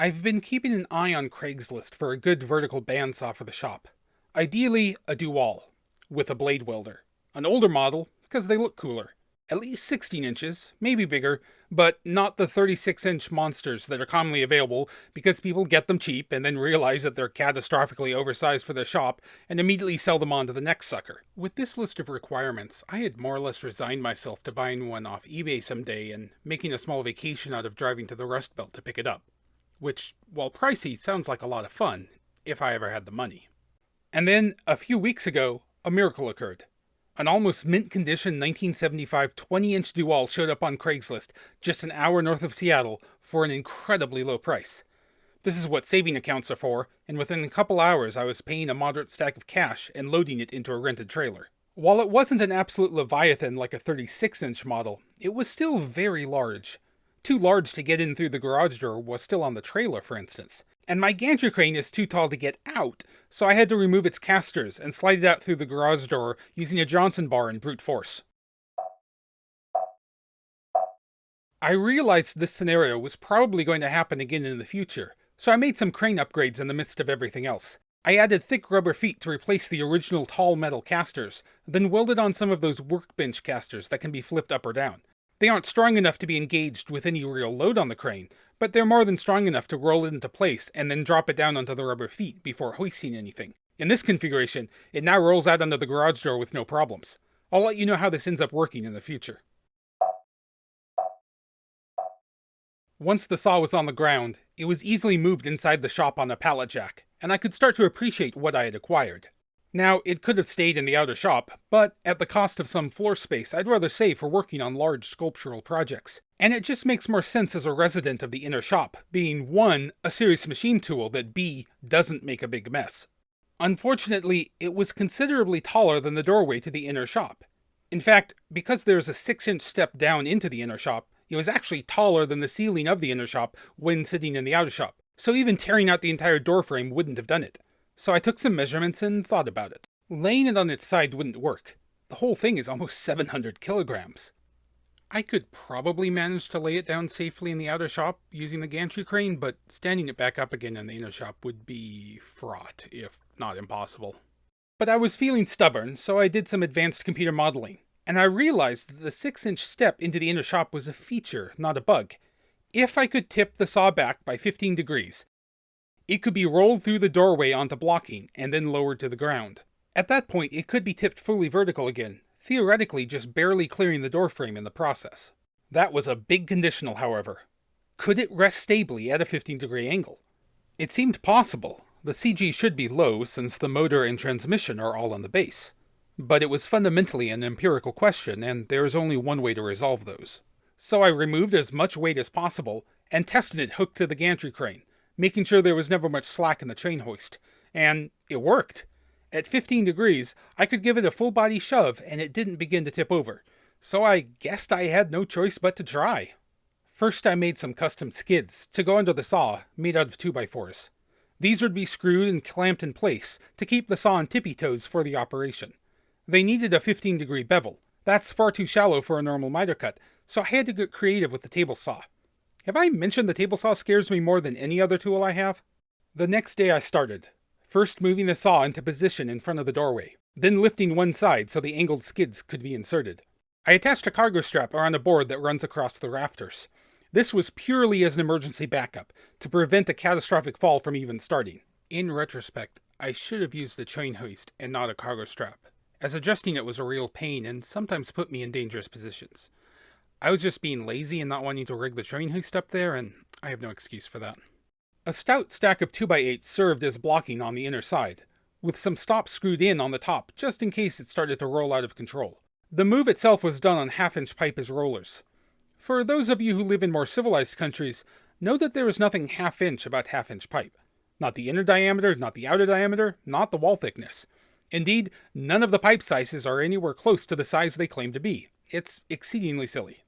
I've been keeping an eye on Craigslist for a good vertical bandsaw for the shop. Ideally, a DoALL, with a blade welder. An older model, because they look cooler. At least 16 inches, maybe bigger, but not the 36 inch monsters that are commonly available because people get them cheap and then realize that they're catastrophically oversized for their shop and immediately sell them on to the next sucker. With this list of requirements, I had more or less resigned myself to buying one off eBay someday and making a small vacation out of driving to the Rust Belt to pick it up. Which, while pricey, sounds like a lot of fun, if I ever had the money. And then, a few weeks ago, a miracle occurred. An almost mint condition 1975 20 inch DoALL showed up on Craigslist just an hour north of Seattle for an incredibly low price. This is what saving accounts are for, and within a couple hours I was paying a moderate stack of cash and loading it into a rented trailer. While it wasn't an absolute leviathan like a 36 inch model, it was still very large. Too large to get in through the garage door was still on the trailer, for instance and my gantry crane is too tall to get out, so I had to remove its casters and slide it out through the garage door using a Johnson bar and brute force. I realized this scenario was probably going to happen again in the future, so I made some crane upgrades in the midst of everything else. I added thick rubber feet to replace the original tall metal casters, then welded on some of those workbench casters that can be flipped up or down. They aren't strong enough to be engaged with any real load on the crane, but they're more than strong enough to roll it into place and then drop it down onto the rubber feet before hoisting anything. In this configuration, it now rolls out under the garage door with no problems. I'll let you know how this ends up working in the future. Once the saw was on the ground, it was easily moved inside the shop on a pallet jack, and I could start to appreciate what I had acquired. Now, it could have stayed in the outer shop, but at the cost of some floor space I'd rather save for working on large sculptural projects. And it just makes more sense as a resident of the inner shop, being 1. a serious machine tool that b. doesn't make a big mess. Unfortunately, it was considerably taller than the doorway to the inner shop. In fact, because there's a 6 inch step down into the inner shop, it was actually taller than the ceiling of the inner shop when sitting in the outer shop, so even tearing out the entire doorframe wouldn't have done it so I took some measurements and thought about it. Laying it on its side wouldn't work. The whole thing is almost 700 kilograms. I could probably manage to lay it down safely in the outer shop using the gantry crane, but standing it back up again in the inner shop would be fraught, if not impossible. But I was feeling stubborn, so I did some advanced computer modeling, and I realized that the 6 inch step into the inner shop was a feature, not a bug. If I could tip the saw back by 15 degrees, it could be rolled through the doorway onto blocking, and then lowered to the ground. At that point, it could be tipped fully vertical again, theoretically just barely clearing the doorframe in the process. That was a big conditional, however. Could it rest stably at a 15 degree angle? It seemed possible. The CG should be low since the motor and transmission are all on the base. But it was fundamentally an empirical question, and there is only one way to resolve those. So I removed as much weight as possible and tested it hooked to the gantry crane, making sure there was never much slack in the chain hoist. And it worked. At 15 degrees, I could give it a full body shove and it didn't begin to tip over. So I guessed I had no choice but to try. First I made some custom skids to go under the saw, made out of 2x4s. These would be screwed and clamped in place to keep the saw on tippy toes for the operation. They needed a 15 degree bevel. That's far too shallow for a normal miter cut, so I had to get creative with the table saw. Have I mentioned the table saw scares me more than any other tool I have? The next day I started, first moving the saw into position in front of the doorway, then lifting one side so the angled skids could be inserted. I attached a cargo strap around a board that runs across the rafters. This was purely as an emergency backup, to prevent a catastrophic fall from even starting. In retrospect, I should have used a chain hoist and not a cargo strap, as adjusting it was a real pain and sometimes put me in dangerous positions. I was just being lazy and not wanting to rig the chain hoist up there, and I have no excuse for that. A stout stack of 2x8s served as blocking on the inner side, with some stops screwed in on the top just in case it started to roll out of control. The move itself was done on half-inch pipe as rollers. For those of you who live in more civilized countries, know that there is nothing half-inch about half-inch pipe. Not the inner diameter, not the outer diameter, not the wall thickness. Indeed, none of the pipe sizes are anywhere close to the size they claim to be. It's exceedingly silly.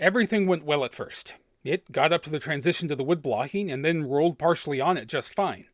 Everything went well at first. It got up to the transition to the wood blocking and then rolled partially on it just fine.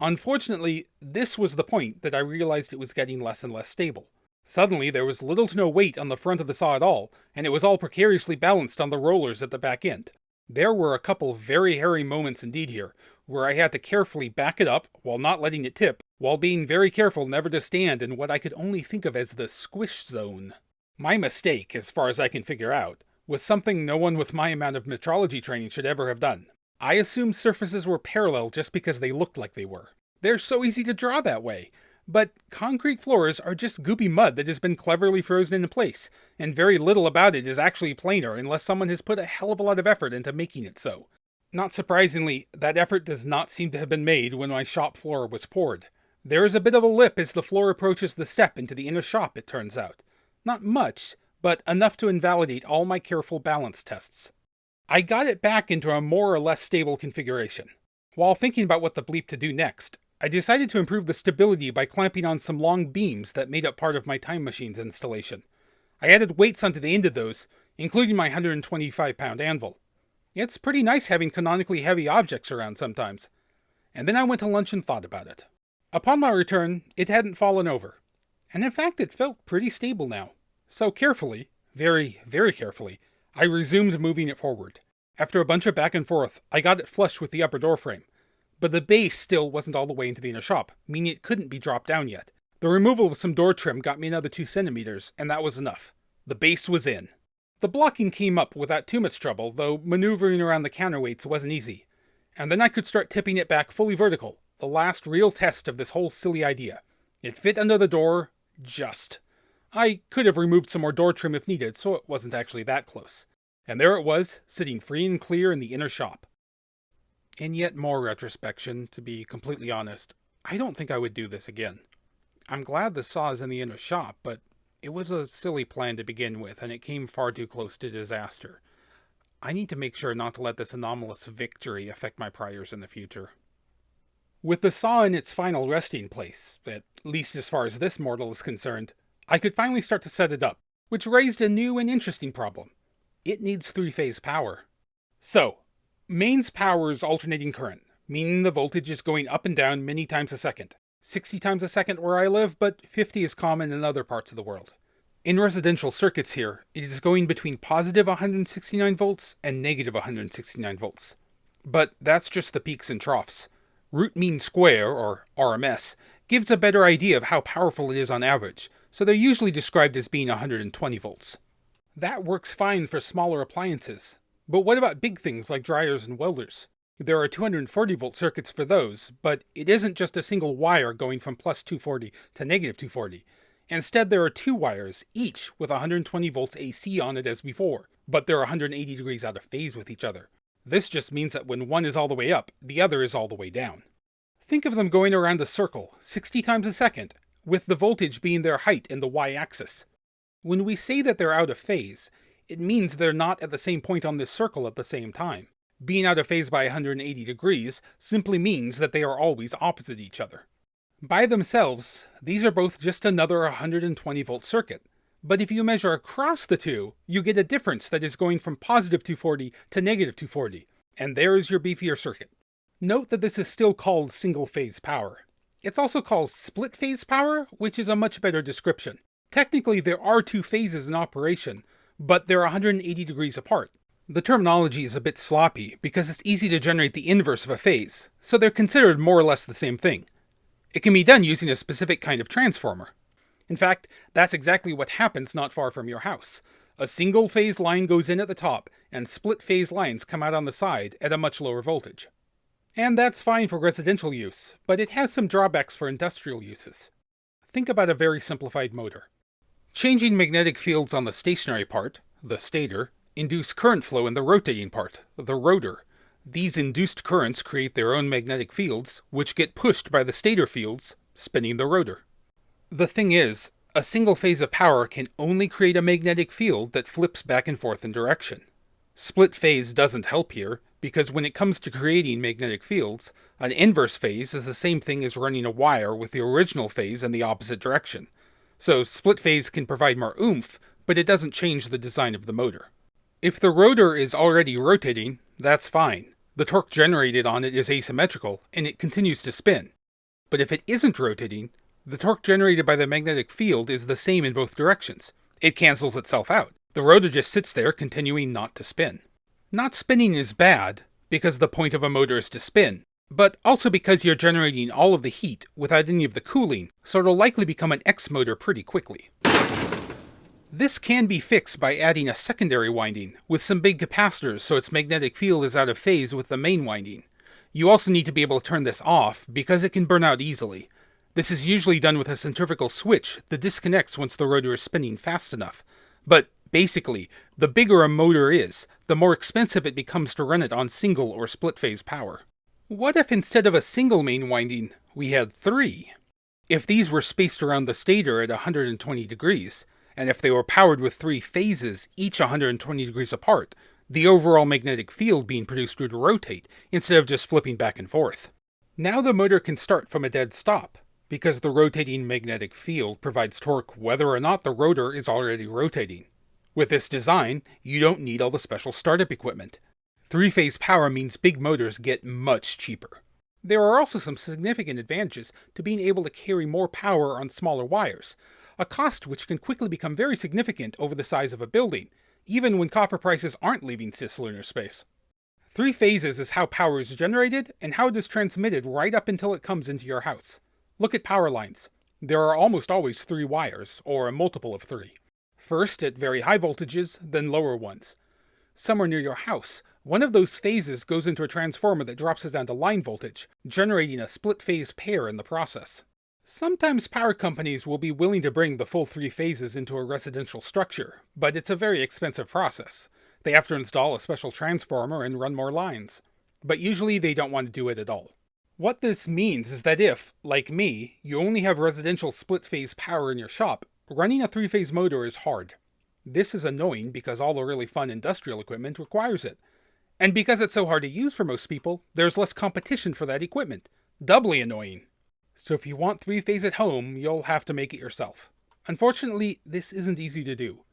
Unfortunately, this was the point that I realized it was getting less and less stable. Suddenly, there was little to no weight on the front of the saw at all, and it was all precariously balanced on the rollers at the back end. There were a couple very hairy moments indeed here, where I had to carefully back it up while not letting it tip, while being very careful never to stand in what I could only think of as the squish zone. My mistake, as far as I can figure out, was something no one with my amount of metrology training should ever have done. I assumed surfaces were parallel just because they looked like they were. They're so easy to draw that way. But concrete floors are just goopy mud that has been cleverly frozen into place, and very little about it is actually planar unless someone has put a hell of a lot of effort into making it so. Not surprisingly, that effort does not seem to have been made when my shop floor was poured. There is a bit of a lip as the floor approaches the step into the inner shop, it turns out. Not much, but enough to invalidate all my careful balance tests. I got it back into a more or less stable configuration. While thinking about what the bleep to do next, I decided to improve the stability by clamping on some long beams that made up part of my time machine's installation. I added weights onto the end of those, including my 125 pound anvil. It's pretty nice having canonically heavy objects around sometimes. And then I went to lunch and thought about it. Upon my return, it hadn't fallen over. And in fact, it felt pretty stable now. So carefully, very, very carefully, I resumed moving it forward. After a bunch of back and forth, I got it flush with the upper door frame, but the base still wasn't all the way into the inner shop, meaning it couldn't be dropped down yet. The removal of some door trim got me another 2 centimeters, and that was enough. The base was in. The blocking came up without too much trouble, though maneuvering around the counterweights wasn't easy. And then I could start tipping it back fully vertical, the last real test of this whole silly idea. It fit under the door, just. I could have removed some more door trim if needed, so it wasn't actually that close. And there it was, sitting free and clear in the inner shop. In yet more retrospection, to be completely honest, I don't think I would do this again. I'm glad the saw is in the inner shop, but it was a silly plan to begin with, and it came far too close to disaster. I need to make sure not to let this anomalous victory affect my priors in the future. With the saw in its final resting place, at least as far as this mortal is concerned, I could finally start to set it up, which raised a new and interesting problem. It needs three-phase power. So, Mains powers alternating current, meaning the voltage is going up and down many times a second. 60 times a second where I live, but 50 is common in other parts of the world. In residential circuits here, it is going between positive 169 volts and negative 169 volts. But that's just the peaks and troughs. Root mean square, or RMS, gives a better idea of how powerful it is on average, so they're usually described as being 120 volts. That works fine for smaller appliances, but what about big things like dryers and welders? There are 240 volt circuits for those, but it isn't just a single wire going from plus 240 to negative 240. Instead, there are two wires, each with 120 volts AC on it as before, but they're 180 degrees out of phase with each other. This just means that when one is all the way up, the other is all the way down. Think of them going around a circle, 60 times a second, with the voltage being their height in the y-axis. When we say that they're out of phase, it means they're not at the same point on this circle at the same time. Being out of phase by 180 degrees simply means that they are always opposite each other. By themselves, these are both just another 120 volt circuit, but if you measure across the two, you get a difference that is going from positive 240 to negative 240, and there is your beefier circuit. Note that this is still called single phase power. It's also called split phase power, which is a much better description. Technically, there are two phases in operation, but they're 180 degrees apart. The terminology is a bit sloppy because it's easy to generate the inverse of a phase, so they're considered more or less the same thing. It can be done using a specific kind of transformer. In fact, that's exactly what happens not far from your house. A single phase line goes in at the top, and split phase lines come out on the side at a much lower voltage. And that's fine for residential use, but it has some drawbacks for industrial uses. Think about a very simplified motor. Changing magnetic fields on the stationary part, the stator, induce current flow in the rotating part, the rotor. These induced currents create their own magnetic fields, which get pushed by the stator fields, spinning the rotor. The thing is, a single phase of power can only create a magnetic field that flips back and forth in direction. Split phase doesn't help here, because when it comes to creating magnetic fields, an inverse phase is the same thing as running a wire with the original phase in the opposite direction. So split phase can provide more oomph, but it doesn't change the design of the motor. If the rotor is already rotating, that's fine. The torque generated on it is asymmetrical, and it continues to spin. But if it isn't rotating, the torque generated by the magnetic field is the same in both directions. It cancels itself out. The rotor just sits there, continuing not to spin. Not spinning is bad, because the point of a motor is to spin, but also because you're generating all of the heat without any of the cooling, so it'll likely become an X motor pretty quickly. This can be fixed by adding a secondary winding, with some big capacitors so its magnetic field is out of phase with the main winding. You also need to be able to turn this off, because it can burn out easily. This is usually done with a centrifugal switch that disconnects once the rotor is spinning fast enough. But basically, the bigger a motor is, the more expensive it becomes to run it on single or split phase power. What if instead of a single main winding, we had three? If these were spaced around the stator at 120 degrees, and if they were powered with three phases, each 120 degrees apart, the overall magnetic field being produced would rotate, instead of just flipping back and forth. Now the motor can start from a dead stop, because the rotating magnetic field provides torque whether or not the rotor is already rotating. With this design, you don't need all the special startup equipment, Three-phase power means big motors get much cheaper. There are also some significant advantages to being able to carry more power on smaller wires, a cost which can quickly become very significant over the size of a building, even when copper prices aren't leaving cislunar space. Three phases is how power is generated and how it is transmitted right up until it comes into your house. Look at power lines. There are almost always three wires, or a multiple of three. First at very high voltages, then lower ones. Somewhere near your house, one of those phases goes into a transformer that drops it down to line voltage, generating a split phase pair in the process. Sometimes power companies will be willing to bring the full three phases into a residential structure, but it's a very expensive process. They have to install a special transformer and run more lines. But usually they don't want to do it at all. What this means is that if, like me, you only have residential split phase power in your shop, running a three phase motor is hard. This is annoying because all the really fun industrial equipment requires it, and because it's so hard to use for most people, there's less competition for that equipment. Doubly annoying. So if you want three-phase at home, you'll have to make it yourself. Unfortunately, this isn't easy to do.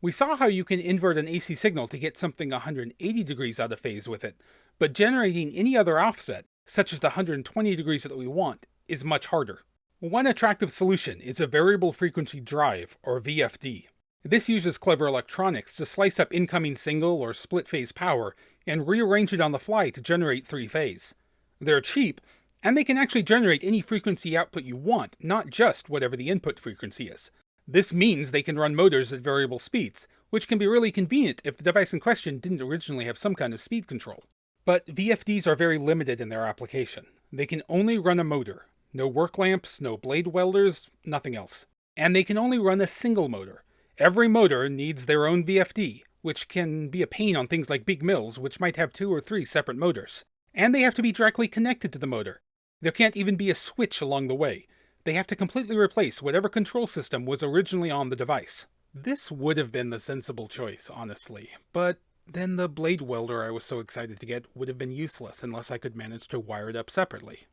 We saw how you can invert an AC signal to get something 180 degrees out of phase with it, but generating any other offset, such as the 120 degrees that we want, is much harder. One attractive solution is a variable frequency drive, or VFD. This uses clever electronics to slice up incoming single or split phase power and rearrange it on the fly to generate three-phase. They're cheap, and they can actually generate any frequency output you want, not just whatever the input frequency is. This means they can run motors at variable speeds, which can be really convenient if the device in question didn't originally have some kind of speed control. But VFDs are very limited in their application. They can only run a motor. No work lamps, no blade welders, nothing else. And they can only run a single motor. Every motor needs their own VFD, which can be a pain on things like big mills, which might have two or three separate motors. And they have to be directly connected to the motor. There can't even be a switch along the way. They have to completely replace whatever control system was originally on the device. This would have been the sensible choice, honestly, but then the blade welder I was so excited to get would have been useless unless I could manage to wire it up separately.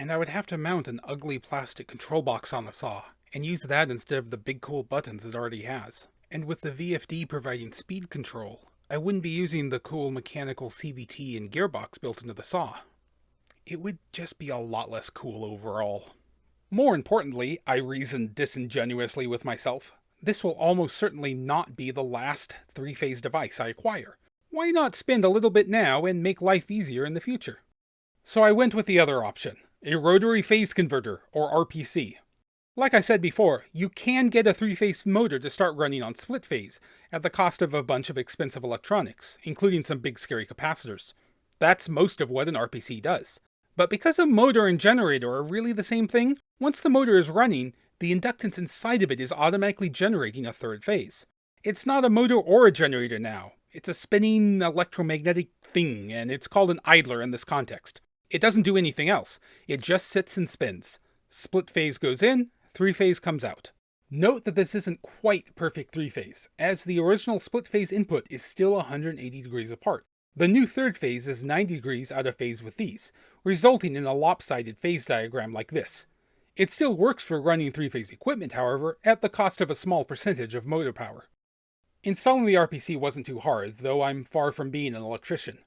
And I would have to mount an ugly plastic control box on the saw, and use that instead of the big cool buttons it already has. And with the VFD providing speed control, I wouldn't be using the cool mechanical CVT and gearbox built into the saw. It would just be a lot less cool overall. More importantly, I reasoned disingenuously with myself, this will almost certainly not be the last three-phase device I acquire. Why not spend a little bit now and make life easier in the future? So I went with the other option, a rotary phase converter, or RPC, like I said before, you can get a three-phase motor to start running on split phase, at the cost of a bunch of expensive electronics, including some big scary capacitors. That's most of what an RPC does. But because a motor and generator are really the same thing, once the motor is running, the inductance inside of it is automatically generating a third phase. It's not a motor or a generator now. It's a spinning electromagnetic thing, and it's called an idler in this context. It doesn't do anything else. It just sits and spins. Split phase goes in, three-phase comes out. Note that this isn't quite perfect three-phase, as the original split-phase input is still 180 degrees apart. The new third phase is 90 degrees out of phase with these, resulting in a lopsided phase diagram like this. It still works for running three-phase equipment, however, at the cost of a small percentage of motor power. Installing the RPC wasn't too hard, though I'm far from being an electrician.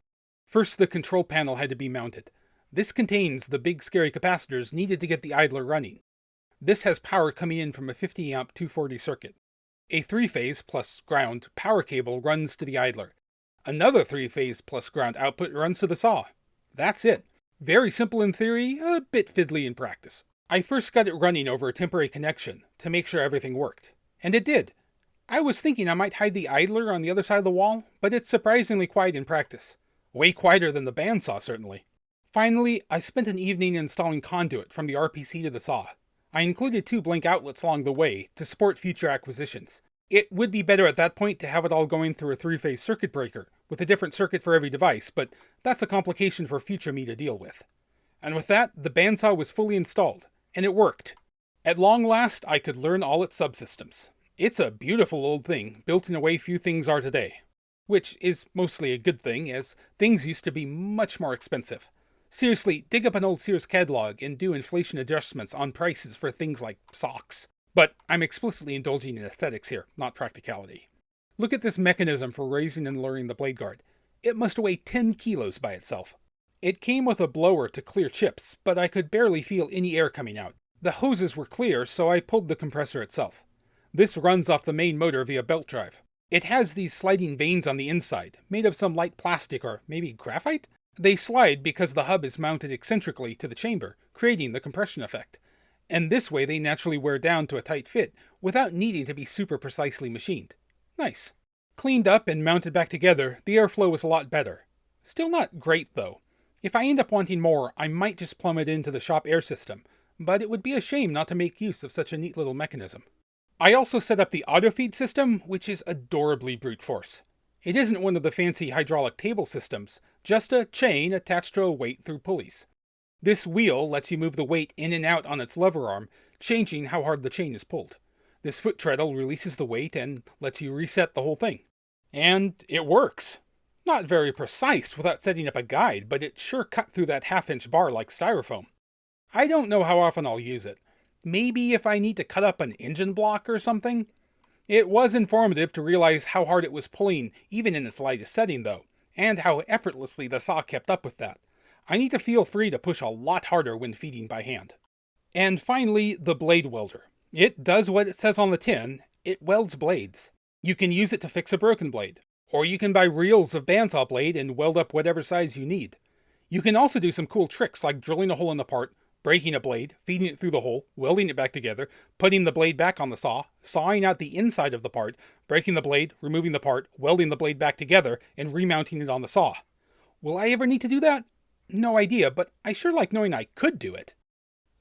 First, the control panel had to be mounted. This contains the big scary capacitors needed to get the idler running. This has power coming in from a 50 amp 240 circuit. A three-phase plus ground power cable runs to the idler. Another three-phase plus ground output runs to the saw. That's it. Very simple in theory, a bit fiddly in practice. I first got it running over a temporary connection to make sure everything worked. And it did. I was thinking I might hide the idler on the other side of the wall, but it's surprisingly quiet in practice. Way quieter than the bandsaw, certainly. Finally, I spent an evening installing conduit from the RPC to the saw. I included two blank outlets along the way to support future acquisitions. It would be better at that point to have it all going through a three-phase circuit breaker, with a different circuit for every device, but that's a complication for future me to deal with. And with that, the bandsaw was fully installed, and it worked. At long last, I could learn all its subsystems. It's a beautiful old thing, built in a way few things are today. Which is mostly a good thing, as things used to be much more expensive. Seriously, dig up an old Sears catalog and do inflation adjustments on prices for things like socks. But I'm explicitly indulging in aesthetics here, not practicality. Look at this mechanism for raising and lowering the blade guard. It must weigh 10 kilos by itself. It came with a blower to clear chips, but I could barely feel any air coming out. The hoses were clear, so I pulled the compressor itself. This runs off the main motor via belt drive. It has these sliding vanes on the inside, made of some light plastic or maybe graphite? They slide because the hub is mounted eccentrically to the chamber, creating the compression effect. And this way they naturally wear down to a tight fit, without needing to be super precisely machined. Nice. Cleaned up and mounted back together, the airflow was a lot better. Still not great though. If I end up wanting more, I might just plumb it into the shop air system, but it would be a shame not to make use of such a neat little mechanism. I also set up the auto feed system, which is adorably brute force. It isn't one of the fancy hydraulic table systems, just a chain attached to a weight through pulleys. This wheel lets you move the weight in and out on its lever arm, changing how hard the chain is pulled. This foot treadle releases the weight and lets you reset the whole thing. And it works. Not very precise without setting up a guide, but it sure cut through that half-inch bar like styrofoam. I don't know how often I'll use it. Maybe if I need to cut up an engine block or something? It was informative to realize how hard it was pulling, even in its lightest setting though, and how effortlessly the saw kept up with that. I need to feel free to push a lot harder when feeding by hand. And finally, the blade welder. It does what it says on the tin, it welds blades. You can use it to fix a broken blade, or you can buy reels of bandsaw blade and weld up whatever size you need. You can also do some cool tricks like drilling a hole in the part, breaking a blade, feeding it through the hole, welding it back together, putting the blade back on the saw, sawing out the inside of the part, breaking the blade, removing the part, welding the blade back together, and remounting it on the saw. Will I ever need to do that? No idea, but I sure like knowing I could do it.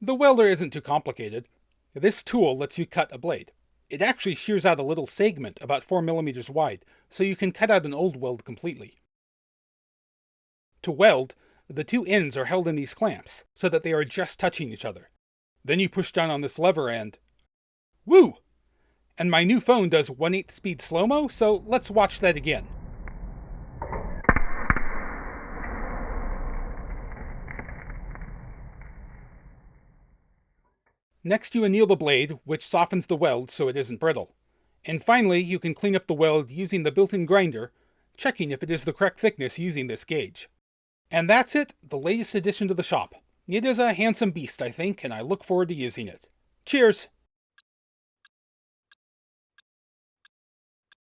The welder isn't too complicated. This tool lets you cut a blade. It actually shears out a little segment about 4mm wide, so you can cut out an old weld completely. To weld, the two ends are held in these clamps, so that they are just touching each other. Then you push down on this lever and... Woo! And my new phone does 1 8 speed slow-mo, so let's watch that again. Next you anneal the blade, which softens the weld so it isn't brittle. And finally, you can clean up the weld using the built-in grinder, checking if it is the correct thickness using this gauge. And that's it, the latest addition to the shop. It is a handsome beast, I think, and I look forward to using it. Cheers!